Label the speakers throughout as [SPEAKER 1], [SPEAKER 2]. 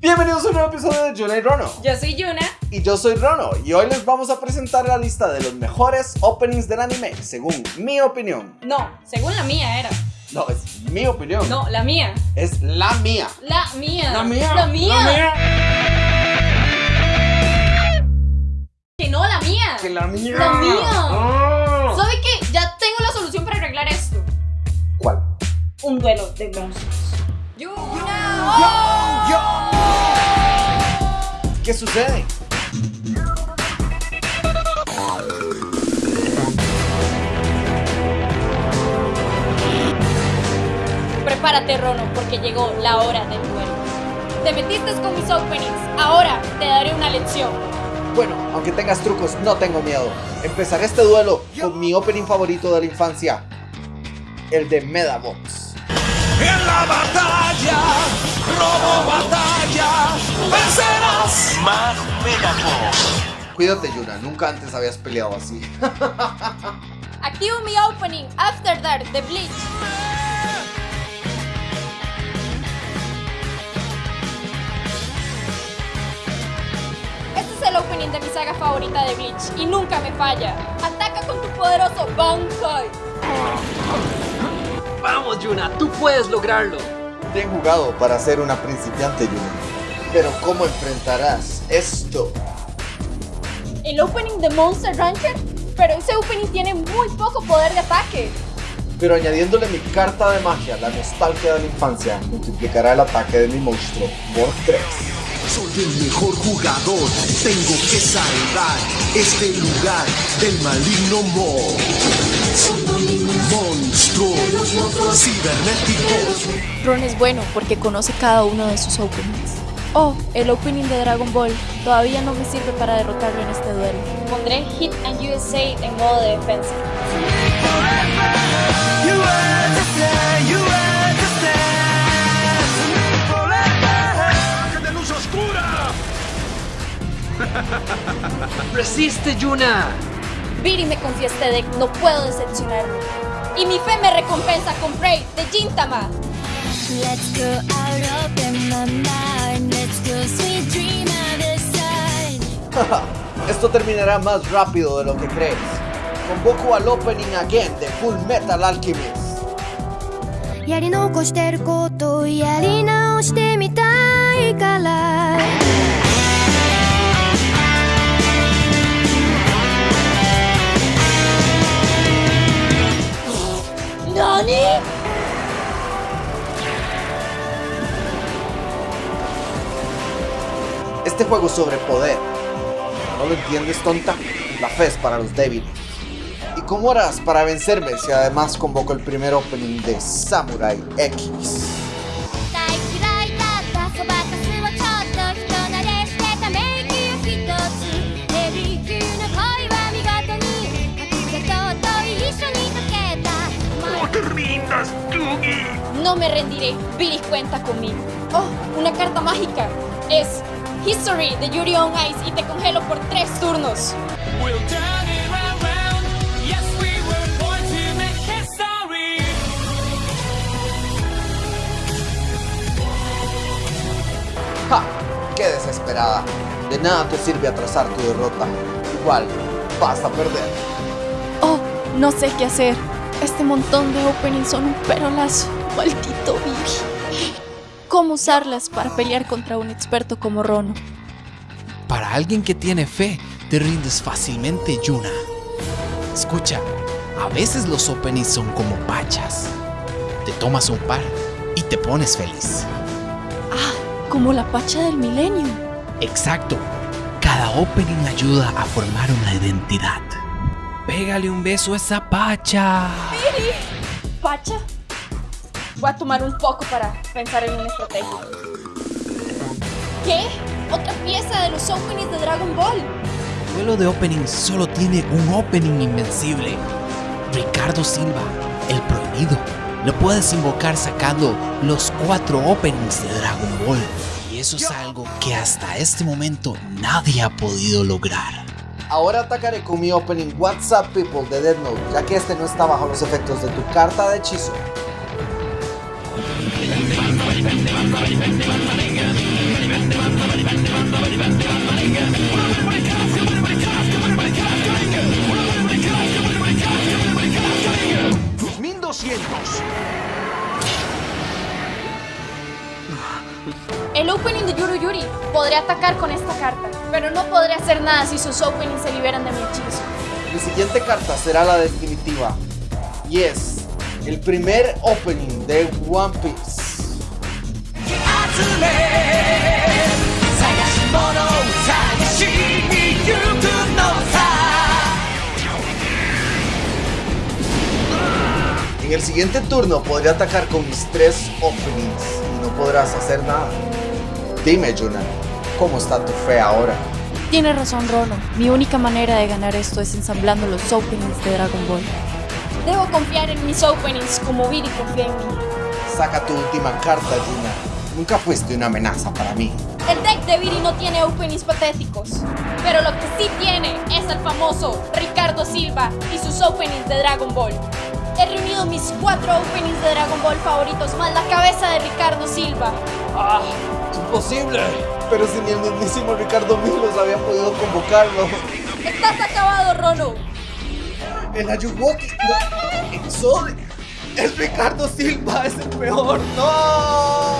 [SPEAKER 1] Bienvenidos a un nuevo episodio de Yuna y Rono.
[SPEAKER 2] Yo soy Yuna.
[SPEAKER 1] Y yo soy Rono. Y hoy les vamos a presentar la lista de los mejores openings del anime, según mi opinión.
[SPEAKER 2] No, según la mía era.
[SPEAKER 1] No, es mi opinión.
[SPEAKER 2] No, la mía.
[SPEAKER 1] Es la mía.
[SPEAKER 2] La mía.
[SPEAKER 1] La mía.
[SPEAKER 2] La mía.
[SPEAKER 1] La mía.
[SPEAKER 2] Que no, la mía.
[SPEAKER 1] Que la mía.
[SPEAKER 2] La mía.
[SPEAKER 1] Ah.
[SPEAKER 2] ¿Sabe qué? Ya tengo la solución para arreglar esto.
[SPEAKER 1] ¿Cuál?
[SPEAKER 2] Un duelo de monstruos.
[SPEAKER 1] ¿Qué sucede?
[SPEAKER 2] Prepárate, Rono, porque llegó la hora del duelo. Te metiste con mis openings. Ahora te daré una lección.
[SPEAKER 1] Bueno, aunque tengas trucos, no tengo miedo. Empezaré este duelo con mi opening favorito de la infancia, el de Medabots.
[SPEAKER 3] En la batalla,
[SPEAKER 1] Cuídate, Yuna, nunca antes habías peleado así.
[SPEAKER 2] Activo mi opening After Dark de Bleach. Este es el opening de mi saga favorita de Bleach y nunca me falla. Ataca con tu poderoso Bankai.
[SPEAKER 4] Vamos, Yuna, tú puedes lograrlo.
[SPEAKER 1] Bien jugado para ser una principiante, Yuna. Pero ¿cómo enfrentarás esto?
[SPEAKER 2] El opening de Monster Rancher, pero ese opening tiene muy poco poder de ataque.
[SPEAKER 1] Pero añadiéndole mi carta de magia, la nostalgia de la infancia, multiplicará el ataque de mi monstruo por 3.
[SPEAKER 3] Soy el mejor jugador, tengo que salvar este lugar del maligno Mo. Monstruo cibernético.
[SPEAKER 5] Ron es bueno porque conoce cada uno de sus openings. Oh, el opening de Dragon Ball todavía no me sirve para derrotarlo en este duelo.
[SPEAKER 2] Pondré Hit and USA en modo de defensa.
[SPEAKER 3] de luz oscura!
[SPEAKER 4] Resiste, Yuna.
[SPEAKER 2] Viri me confía este deck, no puedo decepcionarme. Y mi fe me recompensa con Prey de Gintama.
[SPEAKER 6] Let's go out of my mind. Let's go sweet dream of the sun.
[SPEAKER 1] Esto terminará más rápido de lo que crees. Convoco al opening again de Full Metal Alchemist.
[SPEAKER 6] やり残してることをやり直してみたいから¿
[SPEAKER 2] Nani?
[SPEAKER 1] Este juego sobre poder. ¿No lo entiendes, tonta? La fe es para los débiles. ¿Y cómo harás para vencerme si además convoco el primer opening de Samurai X?
[SPEAKER 2] No me rendiré. Billy cuenta conmigo. Oh, una carta mágica. Es History de Yuri on Ice y te congelo por tres turnos.
[SPEAKER 1] ¡Ja! ¡Qué desesperada! De nada te sirve atrasar tu derrota. Igual, vas a perder.
[SPEAKER 5] Oh, no sé qué hacer. Este montón de openings son un perolazo. Maldito Vivi. ¿Cómo usarlas para pelear contra un experto como Rono?
[SPEAKER 7] Para alguien que tiene fe, te rindes fácilmente, Yuna. Escucha, a veces los openings son como pachas. Te tomas un par y te pones feliz.
[SPEAKER 5] Ah, como la pacha del milenio.
[SPEAKER 7] Exacto. Cada opening ayuda a formar una identidad. Pégale un beso a esa pacha.
[SPEAKER 2] ¿Pacha? Voy a tomar un poco para pensar en una estrategia. ¿Qué? ¿Otra pieza de los openings de Dragon Ball?
[SPEAKER 7] Duelo de openings solo tiene un opening invencible. Ricardo Silva, el prohibido. Lo puedes invocar sacando los cuatro openings de Dragon Ball. Y eso es algo que hasta este momento nadie ha podido lograr.
[SPEAKER 1] Ahora atacaré con mi opening WhatsApp People de Dead Note, ya que este no está bajo los efectos de tu carta de hechizo.
[SPEAKER 2] El opening de Yuru Yuri podré atacar con esta carta, pero no podré hacer nada si sus openings se liberan de mi hechizo.
[SPEAKER 1] Mi siguiente carta será la definitiva. Yes, el primer opening de One Piece. En el siguiente turno podré atacar con mis tres openings y no podrás hacer nada. Dime, Yuna, ¿cómo está tu fe ahora?
[SPEAKER 5] Tiene razón Rono, mi única manera de ganar esto es ensamblando los openings de Dragon Ball.
[SPEAKER 2] Debo confiar en mis openings como Viri confía en mí.
[SPEAKER 1] Saca tu última carta, Yuna. Nunca fuiste una amenaza para mí.
[SPEAKER 2] El deck de Viri no tiene openings patéticos, pero lo que sí tiene es el famoso Ricardo Silva y sus openings de Dragon Ball. He reunido mis cuatro openings de Dragon Ball favoritos más la cabeza de Ricardo Silva.
[SPEAKER 4] ¡Ah! ¡Imposible!
[SPEAKER 1] Pero si ni el mismísimo Ricardo Milos había podido convocarlo.
[SPEAKER 2] ¡Estás acabado, Rono!
[SPEAKER 1] El Ayuwoki. No, Exode. Es Ricardo Silva, es el peor. ¡No!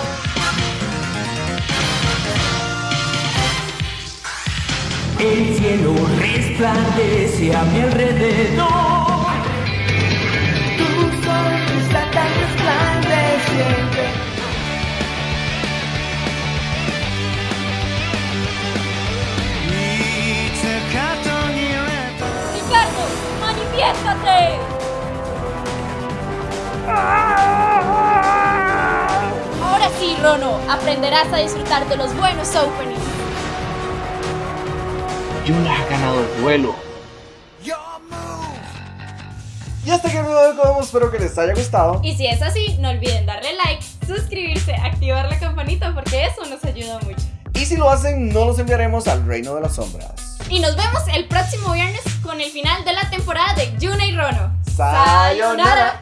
[SPEAKER 8] El cielo resplandece a mi alrededor.
[SPEAKER 2] Sí, Rono, aprenderás a disfrutar de los buenos openings.
[SPEAKER 4] Yuna ha ganado el duelo.
[SPEAKER 1] Y hasta aquí el video de espero que les haya gustado.
[SPEAKER 2] Y si es así, no olviden darle like, suscribirse, activar la campanita porque eso nos ayuda mucho.
[SPEAKER 1] Y si lo hacen, no los enviaremos al Reino de las Sombras.
[SPEAKER 2] Y nos vemos el próximo viernes con el final de la temporada de Yuna y Rono.
[SPEAKER 1] ¡Sayonara!